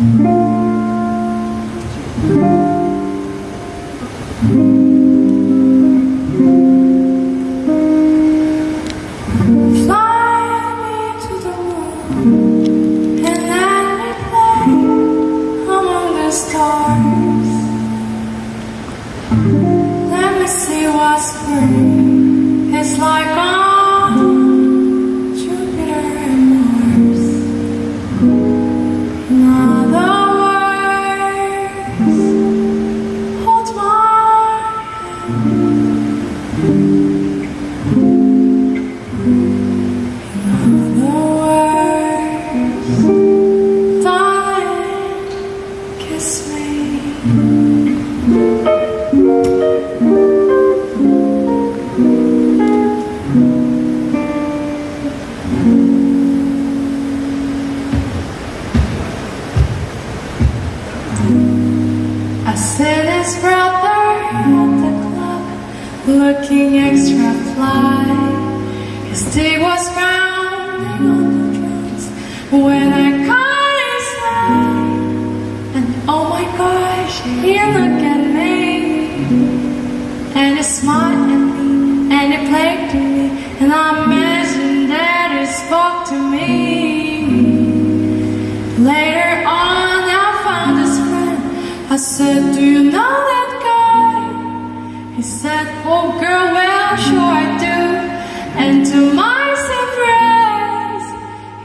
Let me see is like I said his brother at the club, looking extra fly. His dick was pounding on the drums when I caught his eye. And oh my gosh, he looked at me, and he smiled at me, and he played to me, and I imagined I said, Do you know that guy? He said, Oh, girl, well, sure I do. And to my surprise,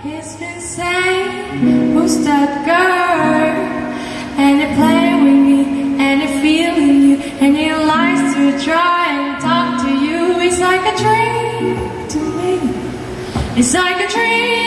he's been saying, Who's that girl? And he playing with me, and he feeling you, and he likes to try and talk to you. It's like a dream to me. It's like a dream